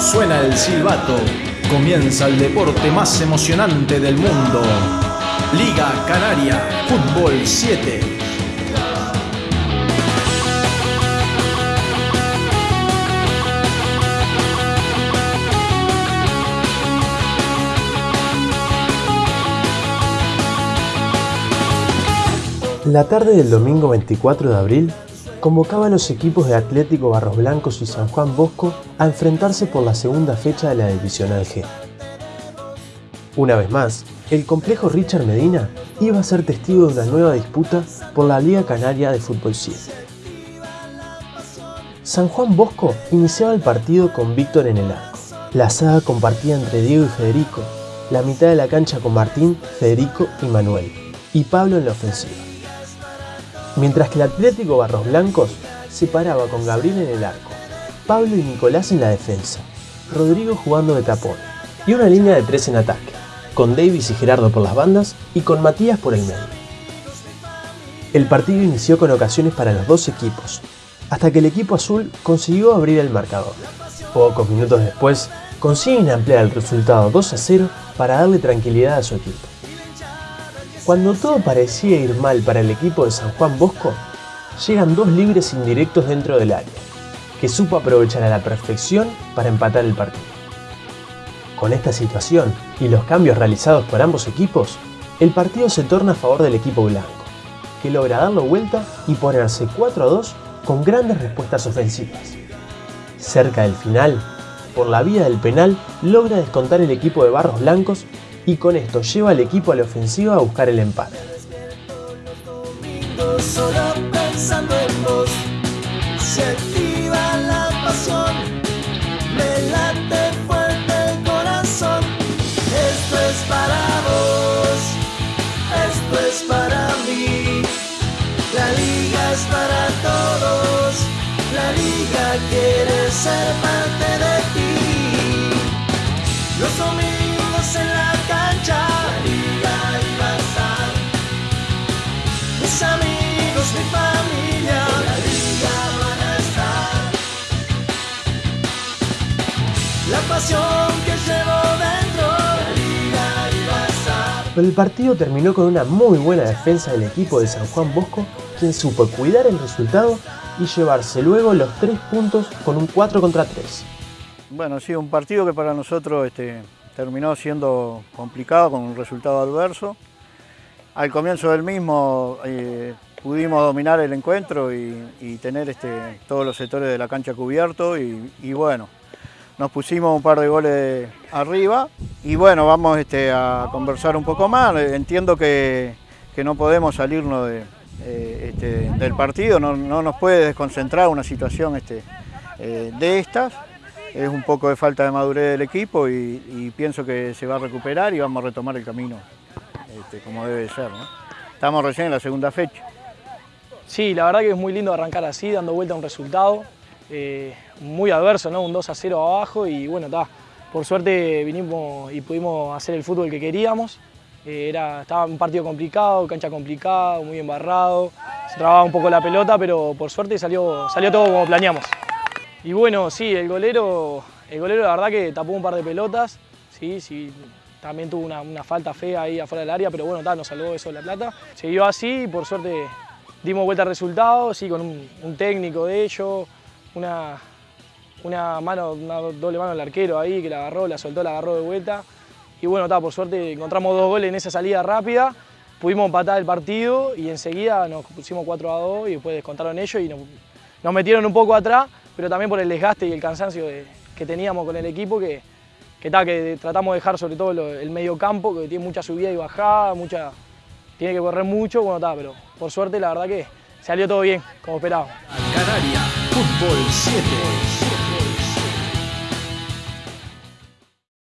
Suena el silbato, comienza el deporte más emocionante del mundo. Liga Canaria, Fútbol 7. La tarde del domingo 24 de abril convocaba a los equipos de Atlético Barros Blancos y San Juan Bosco a enfrentarse por la segunda fecha de la Divisional G. Una vez más, el complejo Richard Medina iba a ser testigo de una nueva disputa por la Liga Canaria de Fútbol 7. San Juan Bosco iniciaba el partido con Víctor en el arco. La saga compartía entre Diego y Federico, la mitad de la cancha con Martín, Federico y Manuel, y Pablo en la ofensiva mientras que el Atlético Barros Blancos se paraba con Gabriel en el arco, Pablo y Nicolás en la defensa, Rodrigo jugando de tapón y una línea de tres en ataque, con Davis y Gerardo por las bandas y con Matías por el medio. El partido inició con ocasiones para los dos equipos, hasta que el equipo azul consiguió abrir el marcador. Pocos minutos después, consiguen ampliar el resultado 2 a 0 para darle tranquilidad a su equipo. Cuando todo parecía ir mal para el equipo de San Juan Bosco, llegan dos libres indirectos dentro del área, que supo aprovechar a la perfección para empatar el partido. Con esta situación y los cambios realizados por ambos equipos, el partido se torna a favor del equipo blanco, que logra darlo vuelta y ponerse 4 a 2 con grandes respuestas ofensivas. Cerca del final, por la vía del penal, logra descontar el equipo de Barros Blancos y con esto lleva al equipo a la ofensiva a buscar el empate. Para todos, la liga quiere ser parte de amigos, mi familia, la liga van a estar. La pasión que llevo dentro, la liga iba a estar. Pero el partido terminó con una muy buena defensa del equipo de San Juan Bosco, quien supo cuidar el resultado y llevarse luego los tres puntos con un 4 contra 3. Bueno, sí, un partido que para nosotros este, terminó siendo complicado con un resultado adverso. Al comienzo del mismo eh, pudimos dominar el encuentro y, tener este, todos los sectores de la cancha cubiertos y, bueno, nos pusimos un par de goles arriba y bueno, vamos este, a conversar un poco más. Entiendo que, que no podemos salirnos de, eh, este, del partido, no, no, nos puede desconcentrar una situación este, eh, de estas. Es un poco de falta de madurez del equipo y, pienso que se va a recuperar y vamos a retomar el camino este, como debe ser. Estamos recién en la segunda fecha. Sí, la verdad que es muy lindo arrancar así, dando vuelta a un resultado. Eh, muy adverso, ¿no? Un 2 a 0 abajo y bueno, está. Por suerte vinimos y pudimos hacer el fútbol que queríamos. Eh, era, estaba un partido complicado, cancha complicada, muy embarrado. Se trababa un poco la pelota, pero por suerte salió, salió todo como planeamos. Y bueno, sí, el golero, el golero la verdad que tapó un par de pelotas. Sí, sí, también tuvo una, falta fea ahí afuera del área, pero bueno, nos salvó eso de la plata. Siguió así y por suerte dimos vuelta al resultado, sí, con un, técnico de ellos, una, una mano, doble mano del arquero ahí que la agarró, la soltó, la agarró de vuelta. Y bueno, está, por suerte encontramos dos goles en esa salida rápida, pudimos empatar el partido y enseguida nos pusimos 4 a 2 y después descontaron ellos y nos, metieron un poco atrás, pero también por el desgaste y el cansancio que teníamos con el equipo que, que, ta, que tratamos de dejar sobre todo el medio campo, que tiene mucha subida y bajada, mucha, tiene que correr mucho, bueno, está, pero por suerte la verdad que salió todo bien, como 7.